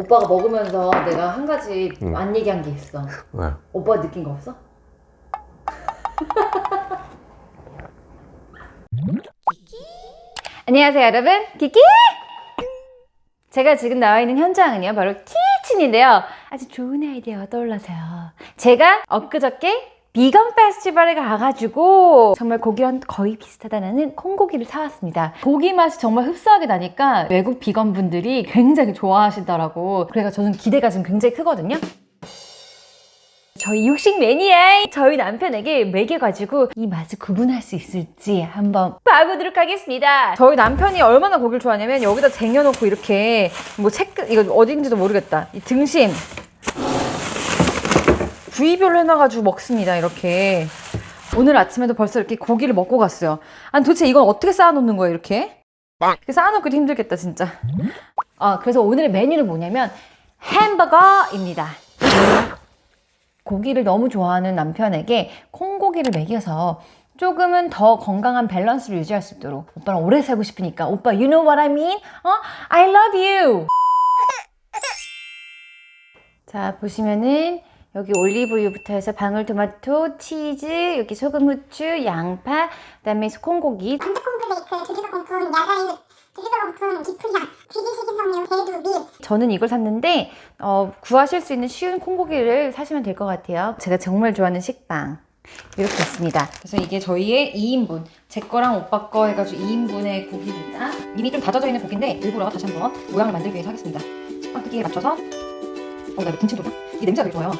오빠가 먹으면서 내가 한 가지 응. 안 얘기한 게 있어. 왜? 오빠 느낀 거 없어? 안녕하세요 여러분 키키 제가 지금 나와 있는 현장은요 바로 키친인데요 아주 좋은 아이디어가 떠올라서요 제가 엊그저께 비건 페스티벌에 가가지고 정말 고기랑 거의 비슷하다는 콩고기를 사왔습니다. 고기 맛이 정말 흡사하게 나니까 외국 비건 분들이 굉장히 좋아하시더라고. 그래서 저는 기대가 지금 굉장히 크거든요. 저희 육식 매니아 저희 남편에게 먹여가지고 이 맛을 구분할 수 있을지 한번 봐보도록 하겠습니다. 저희 남편이 얼마나 고기를 좋아하냐면 여기다 쟁여놓고 이렇게 뭐 체크 이거 어딘지도 모르겠다. 이 등심 부위별로 해놔가지고 먹습니다 이렇게 오늘 아침에도 벌써 이렇게 고기를 먹고 갔어요 아니 도대체 이건 어떻게 쌓아놓는 거예요 이렇게? 이렇게 쌓아놓기도 힘들겠다 진짜 아 그래서 오늘의 메뉴는 뭐냐면 햄버거입니다 고기를 너무 좋아하는 남편에게 콩고기를 먹여서 조금은 더 건강한 밸런스를 유지할 수 있도록 오빠랑 오래 살고 싶으니까 오빠 you know what I mean? 어? I love you 자 보시면은 여기 올리브유부터 해서 방울토마토, 치즈, 여기 소금, 후추, 양파, 그다음에 콩고기 콩플레이크, 드리버건품, 야자이, 드리버건품, 기프향, 비기식인성류, 대두, 밀, 저는 이걸 샀는데 어, 구하실 수 있는 쉬운 콩고기를 사시면 될 것 같아요. 제가 정말 좋아하는 식빵 이렇게 있습니다. 그래서 이게 저희의 2인분 제 거랑 오빠 거 해가지고 2인분의 고기입니다. 이미 좀 다져져 있는 고기인데 일부러 다시 한번 모양을 만들기 위해서 하겠습니다. 식빵 크기에 맞춰서 어, 나 김치 돌려? 이 냄새가 되게 좋아요.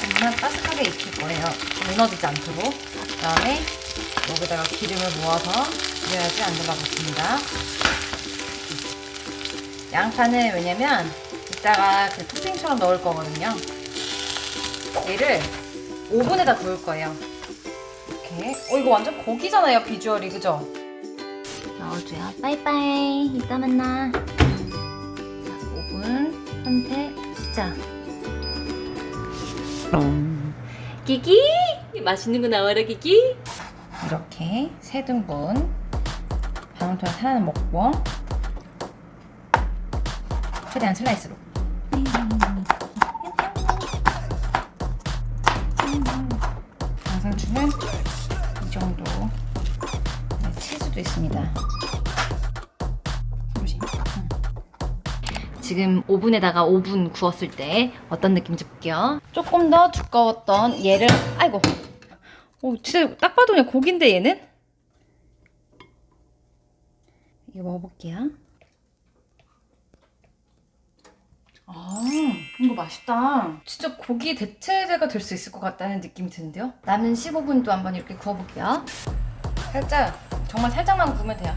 정말 바삭하게 익힐 거예요. 무너지지 않도록. 그 다음에 여기다가 기름을 모아서 그래야지 안 들어갔습니다. 양파는 왜냐면 이따가 그 토핑처럼 넣을 거거든요. 얘를 오븐에다 구울 거예요. 이렇게. 어, 이거 완전 고기잖아요, 비주얼이. 그죠? 넣어줘요. 빠이빠이. 이따 만나. 자, 오븐 선택 시작. 기기! 맛있는 거 나와라, 기기! 이렇게 세 등분 방울토마토 하나는 먹고 최대한 슬라이스로 양상추는 이 정도 네, 치즈도 있습니다. 음. 지금 오븐에다가 5분 구웠을 때 어떤 느낌인지 볼게요 조금 더 두꺼웠던 얘를 아이고 오, 진짜 딱 봐도 그냥 고기인데 얘는? 이거 먹어볼게요. 아, 이거 맛있다. 진짜 고기 대체제가 될 수 있을 것 같다는 느낌이 드는데요? 남은 15분도 한번 이렇게 구워볼게요. 살짝, 정말 살짝만 구우면 돼요.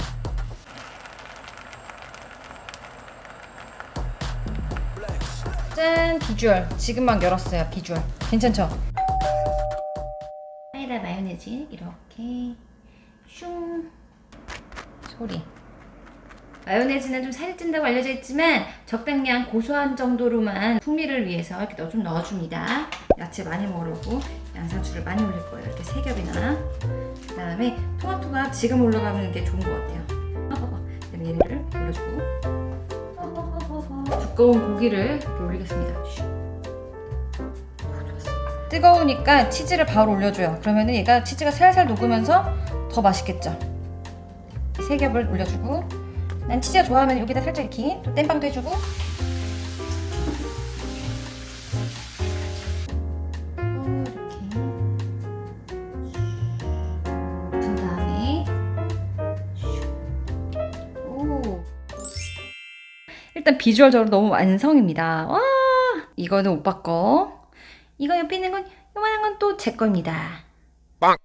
짠! 비주얼. 지금 막 열었어요, 비주얼. 괜찮죠? 마요네즈 이렇게. 슝. 소리. 마요네즈는 좀 살이 찐다고 알려져 있지만 적당량 고소한 정도로만 풍미를 위해서 이렇게 넣어줍니다. 야채 많이 먹으려고 양상추를 많이 올릴 거예요. 이렇게 세 겹이나. 그 다음에 토마토가 지금 올라가는 게 좋은 것 같아요. 그다음에 얘를 올려주고. 두꺼운 고기를 올리겠습니다. 슉. 뜨거우니까 치즈를 바로 올려줘요. 그러면 얘가 치즈가 살살 녹으면서 더 맛있겠죠. 세 겹을 올려주고 난 치즈가 좋아하면 여기다 살짝 이렇게 또 땜빵도 해주고 일단 비주얼적으로 너무 완성입니다. 와 이거는 오빠 거 이거 옆에 있는 건 요만한 건 또 제 겁니다. 빵!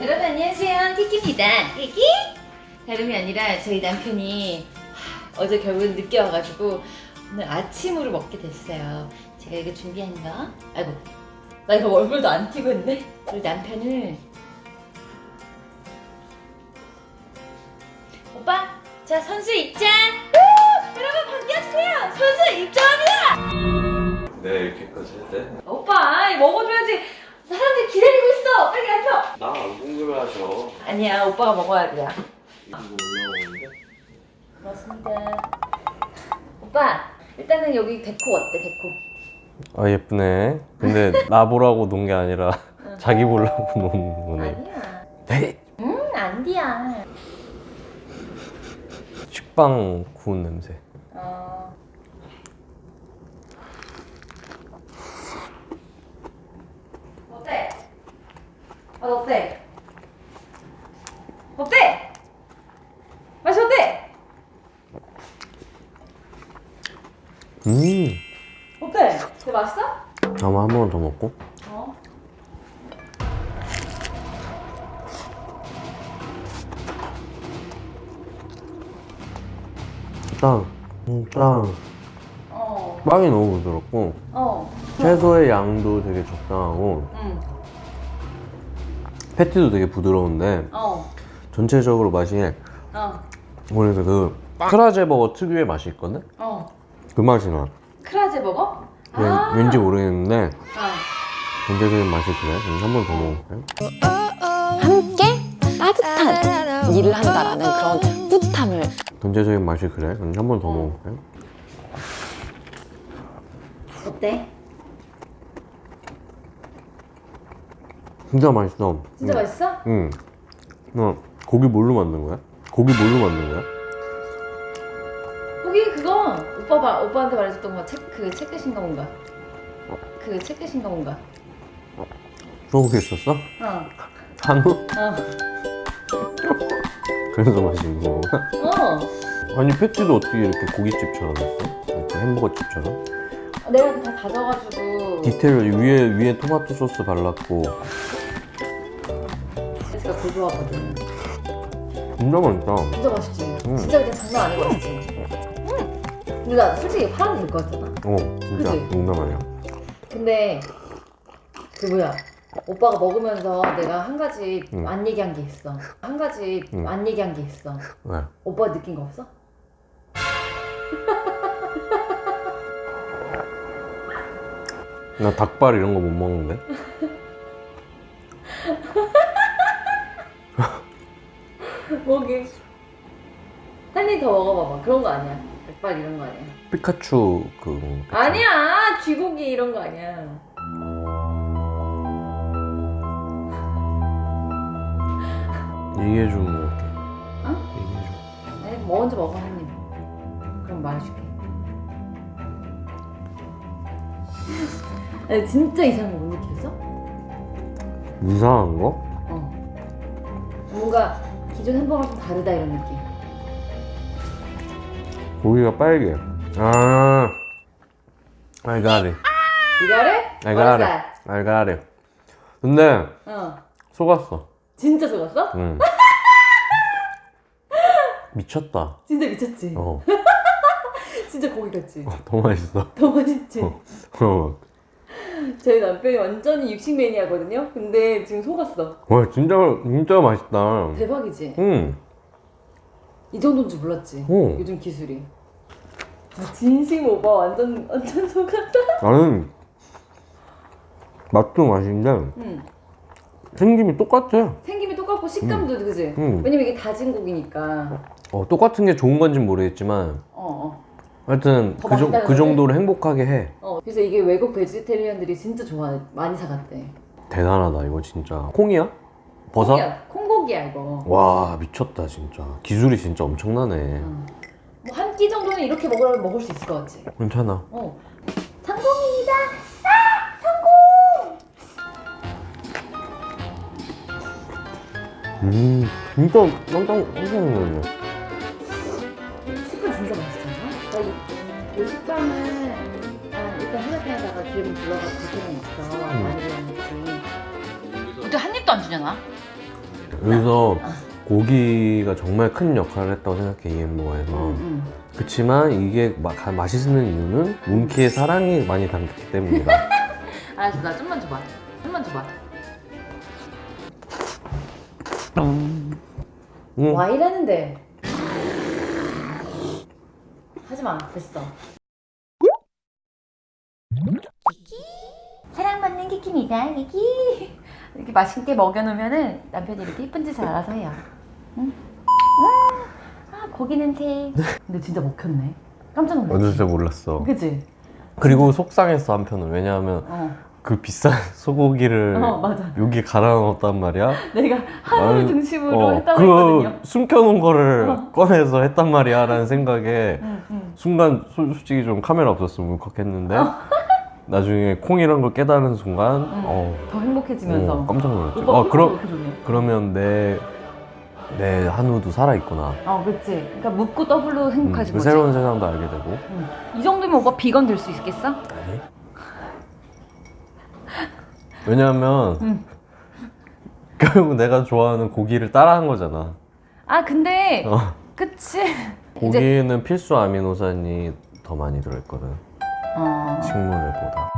여러분 안녕하세요 키키입니다. 키키? 다름이 아니라 저희 남편이 어제 결국은 늦게 와가지고 오늘 아침으로 먹게 됐어요. 제가 이거 준비한 거. 아이고, 나 이거 얼굴도 안 띄고 있네. 우리 남편을 자 선수 입장. 우! 여러분 반겨주세요. 선수 입장합니다. 네 이렇게까지 돼? 오빠, 먹어줘야지. 사람들이 기다리고 있어. 빨리 앉아. 나안 궁금해하셔 아니야, 오빠가 먹어야 돼. 이거 올라오는데? 고맙습니다. 오빠, 일단은 여기 데코 어때, 데코? 아 예쁘네. 근데 나 보라고 놓은 게 아니라 자기 보려고 놓은 거네. 아니야. 에이! 응, 안디야. 식빵 구운 냄새. 어. 어때? 아, 어때? 어때? 맛이 어때? 음. 어때? 되게 맛있어? 아마 한 번 더 먹고. 어. 딱, 음, 딱. 어. 빵이 너무 부드럽고 어. 채소의 양도 되게 적당하고 응. 패티도 되게 부드러운데 어. 전체적으로 맛이 어. 그래서 그 크라제 버거 특유의 맛이 있거든? 어. 그 맛이 나. 크라제 버거? 왠, 아. 왠지 모르겠는데 아. 전체적인 맛이 그래. 그래서 한번 더 먹어볼까요? 함께 따뜻한 일을 한다라는 그런 뿌듯함을 전체적인 맛이 그래. 그럼 한번더 먹어볼까요? 어때? 진짜 맛있어. 진짜 응. 맛있어? 응. 너 고기 뭘로 만든 거야? 고기 뭘로 만든 거야? 거기 그거 오빠 말 오빠한테 말해줬던 거책그 책끝인가 뭔가 그 책끝인가 뭔가 소고기 있었어? 어 한우? 어. 그래서 맛있는 거구나. 어. 아니 패티도 어떻게 이렇게 고깃집처럼 했어? 이렇게 햄버거집처럼? 내가 다 다져가지고 디테일 위에 위에 토마토 소스 발랐고 제가 고소하거든 진짜 맛있다. 진짜 맛있지? 음. 진짜 그냥 장난 아니고 맛있지? 응 근데 나 솔직히 파는 될것 같잖아 어 진짜 그치? 농담 아니야. 근데 그 뭐야 오빠가 먹으면서 내가 한 가지 응. 안 얘기한 게 있어 한 가지 응. 안 얘기한 게 있어 왜? 오빠 느낀 거 없어? 나 닭발 이런 거 못 먹는데. 뭐게 한입 더 먹어봐봐 그런 거 아니야 백발 이런 거 아니야 피카츄 그 아니야 쥐고기 이런 거 아니야 얘기해 주면 먹을게. 어? 얘기해 줘. 아니 먼저 먹어 한입 그럼 말해줄게 아니 진짜 이상한 거 못 느꼈어? 이상한 거? 어 뭔가 기존 햄버거랑 좀 다르다 이런 느낌 고기가 빨개. 아, I got it. 이거를? I got it. I got it. 근데 어 속았어. 진짜 속았어? 응. 미쳤다. 진짜 미쳤지? 어, 진짜 고기 같지? 더 맛있어. 더 맛있지? 어. 어. 저희 남편이 완전히 육식 매니아거든요? 근데 지금 속았어 와, 진짜 진짜 맛있다. 대박이지? 응. 이 정도인 줄 몰랐지? 어. 요즘 기술이 아, 진심 오빠 완전 완전 속았다 나는 맛도 맛인데 응. 생김이 똑같아. 생김이 똑같고 식감도 그지? 응. 왜냐면 이게 다진 고기니까 어, 똑같은 게 좋은 건지 모르겠지만 어 어 하여튼 더 그, 정, 그? 정도로 행복하게 해. 어. 그래서 이게 외국 베지테리언들이 진짜 좋아해 많이 사갔대 대단하다 이거 진짜. 콩이야? 버섯? 콩이야, 콩고기야 이거 와 미쳤다 진짜. 기술이 진짜 엄청나네. 뭐한 끼 정도는 이렇게 먹으라면 먹을 수 있을 것 같지? 괜찮아. 어 성공입니다 음 진짜 깜짝 깜짝 놀랐네. 식빵 진짜 맛있잖아 나이 이 식빵은 아, 일단 후라이팬에다가 기름 둘러가지고 그렇게 먹어 음. 많이 들어먹지 근데 한 입도 안 주잖아 여기서 고기가 정말 큰 역할을 했다고 생각해 이 햄버거에서. 응, 응. 그치만 이게 마, 가- 맛있는 이유는 몽키의 사랑이 많이 담겼기 때문이다. 알았어 나 좀만 줘봐 좀만 줘봐 음. 와 이러는데. 하지마 됐어. 키키? 사랑받는 키키입니다 키키. 이렇게 맛있게 먹여놓으면은 남편이 이렇게 예쁜 짓을 알아서 해요. 응? 음, 아 고기 냄새. 근데 진짜 먹혔네. 깜짝 완전 놀랐지 진짜 몰랐어. 그치? 그리고 속상했어 한편은 왜냐하면 어, 그 비싼 소고기를 어 여기 갈아 넣었단 말이야. 내가 아유, 등심으로 어, 했다고 그 했거든요 숨겨놓은 거를 어. 꺼내서 했단 말이야 라는 생각에 응, 응. 순간 솔- 솔직히 좀 카메라 없었으면 울컥했는데 나중에 콩이란 걸 깨달은 순간 어, 더 행복해지면서 어, 깜짝 놀랐지. 오빠 아 그럼 이렇게 좋네 그러면 내 내 한우도 살아 있구나. 어, 그치. 그러니까 묻고 더블로 음, 행복하지 그 뭐지. 새로운 세상도 알게 되고. 응. 이 정도면 오빠 비건 될 수 있겠어? 아니. 왜냐하면 응. 결국 내가 좋아하는 고기를 따라한 거잖아. 아, 근데 어. 그치. 고기는 필수 아미노산이 더 많이 들어있거든. 어. 식물보다.